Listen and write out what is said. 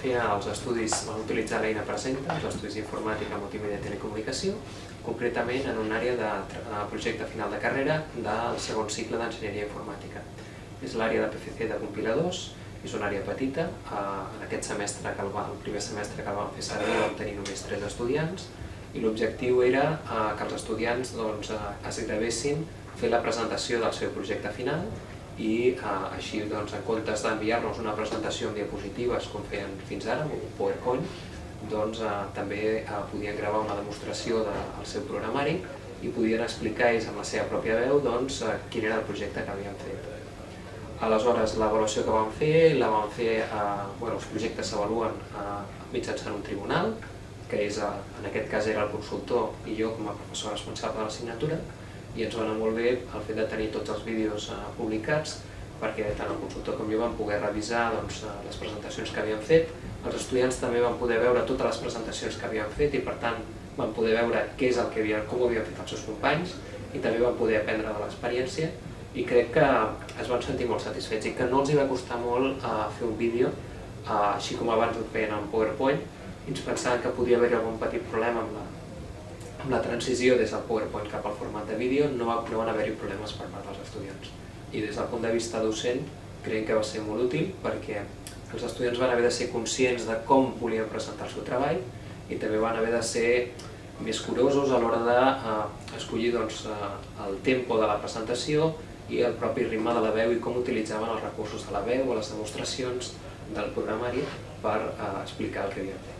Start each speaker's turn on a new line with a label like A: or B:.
A: fer als estudis, vam utilitzar l'eina Presenta, els estudis d'informàtica, multimèdia i telecomunicació, concretament en una àrea de projecte final de carrera del segon cicle d'enginyeria informàtica. És l'àrea de PFC de compiladors, és una àrea petita, en aquest semestre, que el, el primer semestre que el vam fer servir vam tenir només tres estudiants, i l'objectiu era que els estudiants doncs, es gravessin fer la presentació del seu projecte final i eh, així doncs, en comptes d'enviar-nos una presentació amb diapositives com feien fins ara, amb un PowerPoint, doncs eh, també eh, podien gravar una demostració del seu programari i podien explicar ells amb la seva pròpia veu doncs, eh, quin era el projecte que havien fet. Aleshores, l'avaluació que vam fer, la vam fer, eh, bueno, els projectes s'avaluen eh, mitjançant un tribunal, que és, eh, en aquest cas era el consultor i jo com a professor responsable de l'assignatura, i ens va anar molt bé el fet de tenir tots els vídeos eh, publicats perquè tant el consultor com jo vam poder revisar doncs, eh, les presentacions que havíem fet, els estudiants també van poder veure totes les presentacions que havíem fet i per tant van poder veure què és el que havien, com ho havien fet els seus companys i també van poder aprendre de l'experiència. I crec que es van sentir molt satisfets i que no els hi va costar molt uh, fer un vídeo uh, així com abans ho feien en PowerPoint. I ens pensaven que podia haver-hi algun petit problema amb la, amb la transició des del PowerPoint cap al format de vídeo no, no van haver-hi problemes per part dels estudiants. I des del punt de vista docent creiem que va ser molt útil perquè els estudiants van haver de ser conscients de com volien presentar el seu treball i també van haver de ser més curosos a l'hora d'escollir de, eh, doncs, eh, el tempo de la presentació i el propi ritme de la veu i com utilitzaven els recursos de la veu o les demostracions del programari per eh, explicar el que havien fet.